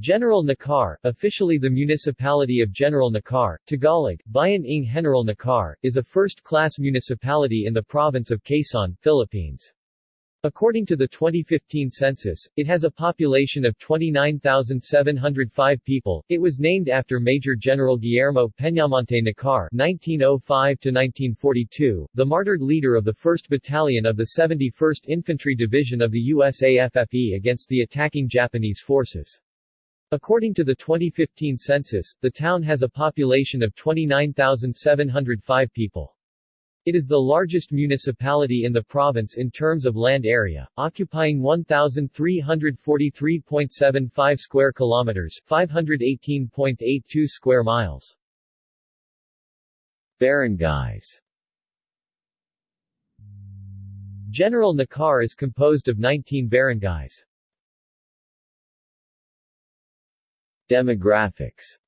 General Nakar, officially the municipality of General Nakar, Tagalog, Bayan ng General Nakar, is a first-class municipality in the province of Quezon, Philippines. According to the 2015 census, it has a population of 29,705 people. It was named after Major General Guillermo Peñamonte Nakar (1905–1942), the martyred leader of the 1st Battalion of the 71st Infantry Division of the USAFFE against the attacking Japanese forces. According to the 2015 census, the town has a population of 29,705 people. It is the largest municipality in the province in terms of land area, occupying 1343.75 square kilometers, 518.82 square miles. Barangays General Nakar is composed of 19 barangays. Demographics.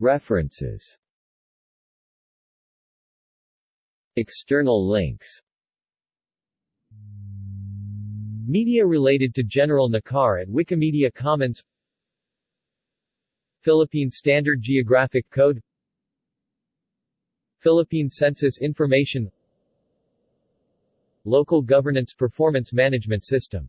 References. External links. Media related to General Nakar at Wikimedia Commons. Philippine Standard Geographic Code. Philippine Census Information. Local Governance Performance Management System